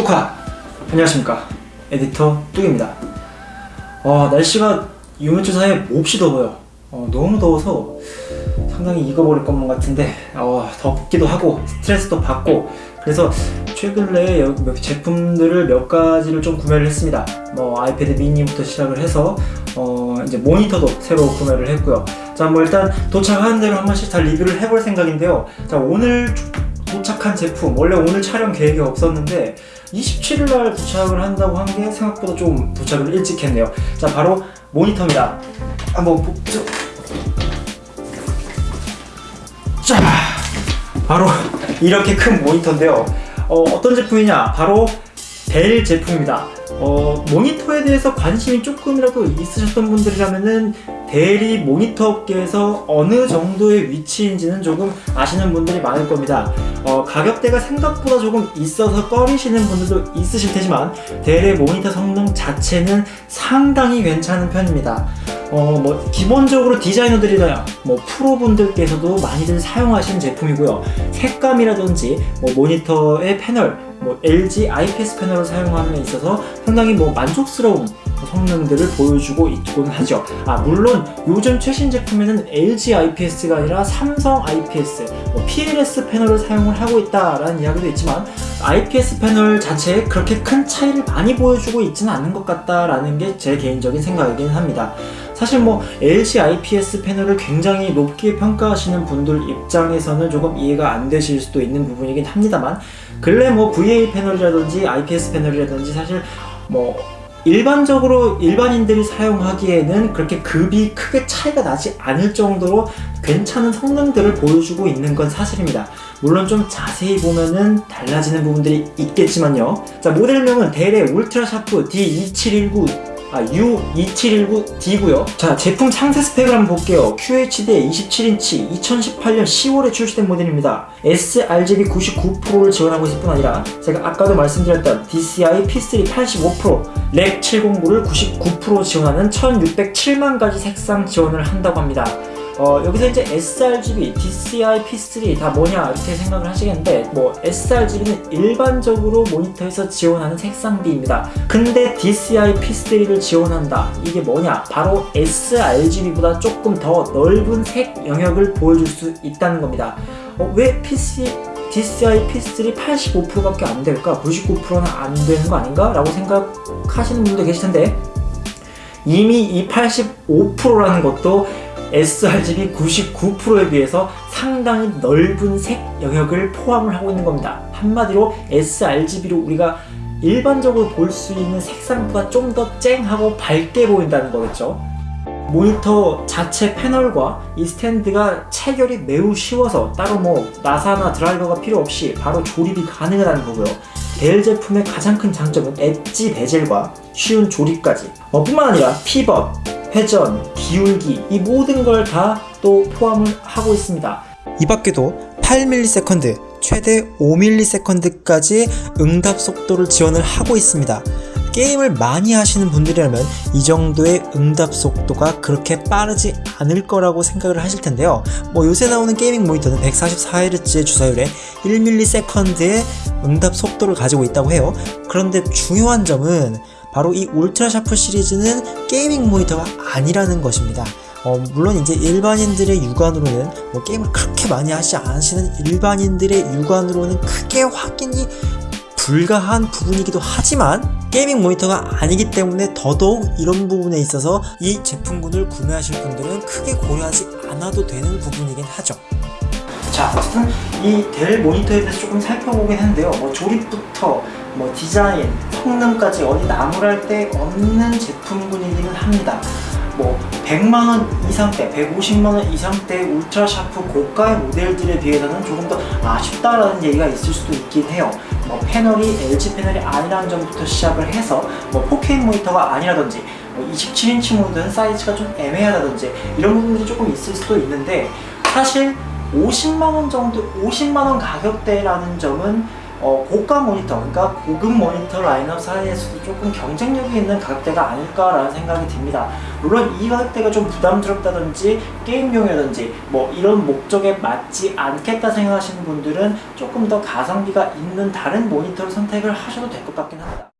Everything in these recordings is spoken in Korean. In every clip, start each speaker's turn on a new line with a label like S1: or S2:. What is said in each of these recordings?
S1: 뚜카 안녕하십니까. 에디터 뚝입니다. 어, 날씨가 이번 주 사이에 몹시 더워요. 어, 너무 더워서 상당히 익어버릴 것만 같은데 어, 덥기도 하고 스트레스도 받고 그래서 최근에 몇 제품들을 몇 가지를 좀 구매를 했습니다. 뭐 아이패드 미니부터 시작을 해서 어, 이제 모니터도 새로 구매를 했고요. 자 뭐 일단 도착하는 대로 한 번씩 다 리뷰를 해볼 생각인데요. 자 오늘 도착한 제품. 원래 오늘 촬영 계획이 없었는데 27일날 도착을 한다고 한 게 생각보다 좀 도착을 일찍 했네요. 자 바로 모니터입니다. 한번 보죠. 자 바로 이렇게 큰 모니터인데요. 어, 어떤 제품이냐? 바로 델 제품입니다 어, 모니터에 대해서 관심이 조금이라도 있으셨던 분들이라면은 델이 모니터 업계에서 어느 정도의 위치인지는 조금 아시는 분들이 많을 겁니다. 어, 가격대가 생각보다 조금 있어서 꺼리시는 분들도 있으실 테지만 델의 모니터 성능 자체는 상당히 괜찮은 편입니다 어, 뭐 기본적으로 디자이너들이나 뭐 프로분들께서도 많이들 사용하시는 제품이고요. 색감이라든지 뭐 모니터의 패널 뭐 LG IPS 패널을 사용함에 있어서 상당히 뭐 만족스러운 성능들을 보여주고 있곤 하죠. 아 물론 요즘 최신 제품에는 LG IPS가 아니라 삼성 IPS 뭐 PLS 패널을 사용을 하고 있다라는 이야기도 있지만 IPS 패널 자체에 그렇게 큰 차이를 많이 보여주고 있지는 않은 것 같다라는 게 제 개인적인 생각이긴 합니다 사실 뭐 LG IPS 패널을 굉장히 높게 평가하시는 분들 입장에서는 조금 이해가 안 되실 수도 있는 부분이긴 합니다만 근래 뭐 VA 패널이라든지 IPS 패널이라든지 사실 뭐 일반적으로 일반인들이 사용하기에는 그렇게 급이 크게 차이가 나지 않을 정도로 괜찮은 성능들을 보여주고 있는 건 사실입니다. 물론 좀 자세히 보면은 달라지는 부분들이 있겠지만요. 자 모델명은 델의 울트라 샤프 D2719 아, U2719D고요. 자 제품 상세 스펙을 한번 볼게요. QHD 27인치 2018년 10월에 출시된 모델입니다. sRGB 99%를 지원하고 있을 뿐 아니라 제가 아까도 말씀드렸던 DCI P3 85% Rec 709를 99% 지원하는 1607만 가지 색상 지원을 한다고 합니다 어, 여기서 이제 sRGB, DCI, P3 다 뭐냐 이렇게 생각을 하시겠는데 뭐 sRGB는 일반적으로 모니터에서 지원하는 색상비입니다. 근데 DCI, P3를 지원한다. 이게 뭐냐? 바로 sRGB보다 조금 더 넓은 색 영역을 보여줄 수 있다는 겁니다. 어, 왜 PC, DCI P3 85%밖에 안 될까? 99%는 안 되는 거 아닌가? 라고 생각하시는 분도 계실 텐데 이미 이 85%라는 것도 sRGB 99%에 비해서 상당히 넓은 색 영역을 포함을 하고 있는 겁니다. 한마디로 sRGB로 우리가 일반적으로 볼 수 있는 색상보다 좀 더 쨍하고 밝게 보인다는 거겠죠. 모니터 자체 패널과 이 스탠드가 체결이 매우 쉬워서 따로 뭐 나사나 드라이버가 필요 없이 바로 조립이 가능하다는 거고요. 델 제품의 가장 큰 장점은 엣지 베젤과 쉬운 조립까지 어, 뿐만 아니라 피벗, 회전, 기울기 이 모든 걸 다 또 포함을 하고 있습니다. 이 밖에도 8ms, 최대 5ms까지 응답 속도를 지원을 하고 있습니다. 게임을 많이 하시는 분들이라면 이 정도의 응답 속도가 그렇게 빠르지 않을 거라고 생각을 하실 텐데요 뭐 요새 나오는 게이밍 모니터는 144Hz의 주사율에 1ms 의 응답 속도를 가지고 있다고 해요 그런데 중요한 점은 바로 이 울트라 샤프 시리즈는 gaming 모니터가 아니라는 것입니다. 어, 물론 이제 일반인들의 육안으로는 뭐 게임을 그렇게 많이 하지 않으시는 일반인들의 육안으로는 크게 확인이 불가한 부분이기도 하지만 gaming 모니터가 아니기 때문에 더더욱 이런 부분에 있어서 이 제품군을 구매하실 분들은 크게 고려하지 않아도 되는 부분이긴 하죠. 자 어쨌든 이 델 모니터에 대해서 조금 살펴보긴 했는데요. 뭐 조립부터 뭐 디자인, 성능까지 어디 나무랄 데 없는 제품군이기는 합니다. 뭐 100만원 이상대, 150만원 이상대 울트라 샤프 고가의 모델들에 비해서는 조금 더 아쉽다라는 얘기가 있을 수도 있긴 해요. 뭐 패널이 LG 패널이 아니라는 점부터 시작을 해서 뭐 4K 모니터가 아니라든지 뭐 27인치 모드는 사이즈가 좀 애매하다든지 이런 부분들이 조금 있을 수도 있는데 사실 50만원 정도 50만원 가격대라는 점은 어, 고가 모니터, 그러니까 고급 모니터 라인업 사이에서도 조금 경쟁력이 있는 가격대가 아닐까라는 생각이 듭니다. 물론 이 가격대가 좀 부담스럽다든지 게임용이라든지 뭐 이런 목적에 맞지 않겠다 생각하시는 분들은 조금 더 가성비가 있는 다른 모니터를 선택을 하셔도 될 것 같긴 합니다.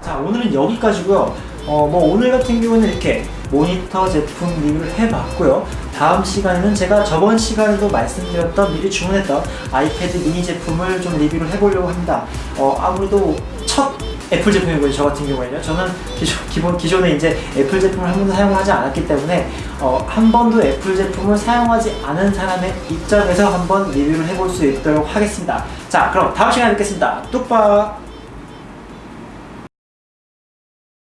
S1: 자 오늘은 여기까지고요. 어, 뭐 오늘 같은 경우는 이렇게 모니터 제품 리뷰를 해봤고요. 다음 시간에는 제가 저번 시간에도 말씀드렸던 미리 주문했던 아이패드 미니 제품을 좀 리뷰를 해보려고 합니다. 어, 아무래도 첫 애플 제품이고요. 저 같은 경우에는요. 저는 기존, 기본, 기존에 이제 애플 제품을 한 번도 사용하지 않았기 때문에 어, 한 번도 애플 제품을 사용하지 않은 사람의 입장에서 한번 리뷰를 해볼 수 있도록 하겠습니다. 자, 그럼 다음 시간에 뵙겠습니다. 뚝박!